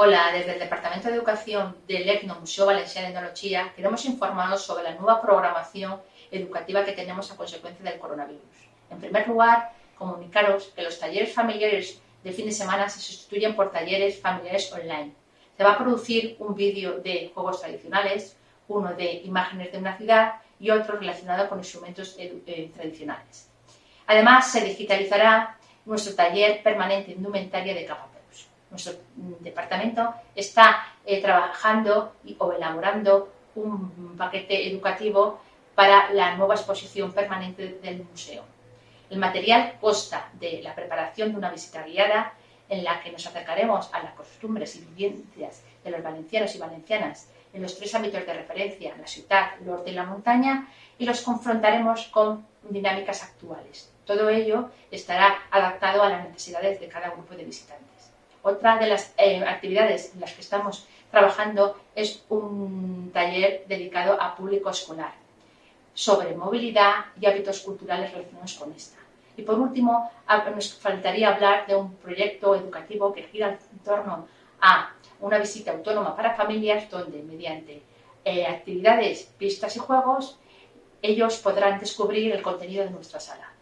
Hola, desde el Departamento de Educación del ECNO Museo Valenciano de Tecnología queremos informaros sobre la nueva programación educativa que tenemos a consecuencia del coronavirus. En primer lugar, comunicaros que los talleres familiares de fin de semana se sustituyen por talleres familiares online. Se va a producir un vídeo de juegos tradicionales, uno de imágenes de una ciudad y otro relacionado con instrumentos eh, tradicionales. Además, se digitalizará nuestro taller permanente indumentaria de capa nuestro departamento está eh, trabajando o elaborando un paquete educativo para la nueva exposición permanente del museo. El material consta de la preparación de una visita guiada en la que nos acercaremos a las costumbres y vivencias de los valencianos y valencianas en los tres ámbitos de referencia, la ciudad, el norte y la montaña, y los confrontaremos con dinámicas actuales. Todo ello estará adaptado a las necesidades de cada grupo de visitantes. Otra de las eh, actividades en las que estamos trabajando es un taller dedicado a público escolar sobre movilidad y hábitos culturales relacionados con esta. Y por último, nos faltaría hablar de un proyecto educativo que gira en torno a una visita autónoma para familias donde mediante eh, actividades, pistas y juegos ellos podrán descubrir el contenido de nuestra sala.